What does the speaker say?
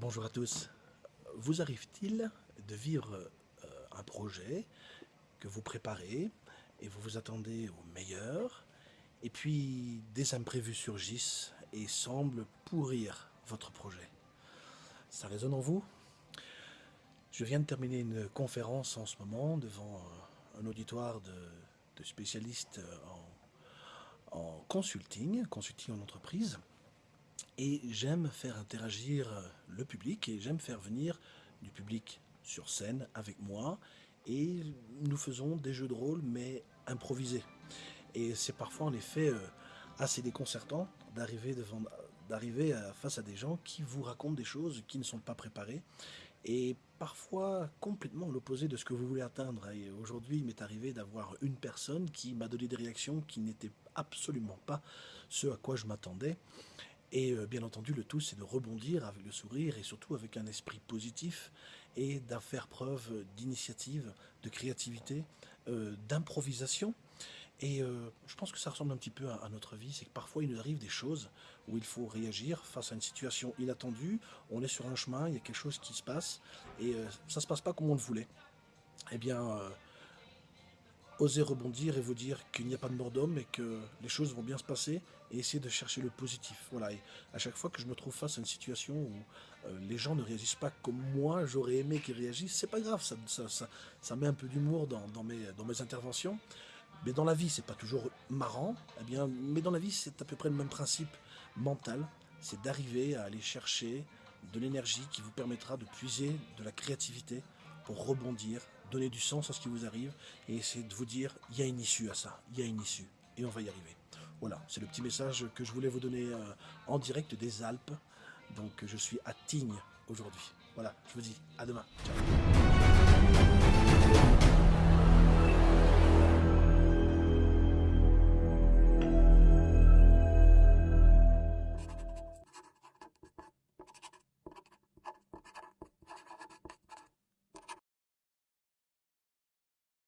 Bonjour à tous. Vous arrive-t-il de vivre euh, un projet que vous préparez et vous vous attendez au meilleur et puis des imprévus surgissent et semblent pourrir votre projet? Ça résonne en vous? Je viens de terminer une conférence en ce moment devant euh, un auditoire de, spécialistes en, en consulting, consulting en entreprise et j'aime faire interagir le public et j'aime faire venir du public sur scène avec moi et nous faisons des jeux de rôle mais improvisés. Et c'est parfois en effet euh, assez déconcertant d'arriver devant d'arriver face à des gens qui vous racontent des choses qui ne sont pas préparées et parfois complètement l'opposé de ce que vous voulez atteindre. Et aujourd'hui, il m'est arrivé d'avoir une personne qui m'a donné des réactions qui n'étaient absolument pas ce à quoi je m'attendais. Et euh, bien entendu, le tout, c'est de rebondir avec le sourire et surtout avec un esprit positif et d'en faire preuve d'initiative, de créativité, euh, d'improvisation. Et euh, je pense que ça ressemble un petit peu à, notre vie, c'est que parfois il nous arrive des choses où il faut réagir face à une situation inattendue, on est sur un chemin, il y a quelque chose qui se passe, et ça ne se passe pas comme on le voulait. Eh bien, oser rebondir et vous dire qu'il n'y a pas de mort d'homme et que les choses vont bien se passer et essayer de chercher le positif. Voilà, et à chaque fois que je me trouve face à une situation où euh, les gens ne réagissent pas comme moi, j'aurais aimé qu'ils réagissent, c'est pas grave, ça, ça, ça, met un peu d'humour dans, dans, mes, dans mes interventions. Mais dans la vie, c'est pas toujours marrant, eh bien, mais dans la vie, c'est à peu près le même principe mental, c'est d'arriver à aller chercher de l'énergie qui vous permettra de puiser de la créativité rebondir, donner du sens à ce qui vous arrive et essayer de vous dire il y a une issue à ça, il y a une issue et on va y arriver. Voilà, c'est le petit message que je voulais vous donner euh, en direct des Alpes. Donc je suis à Tignes aujourd'hui. Voilà, je vous dis à demain. Ciao.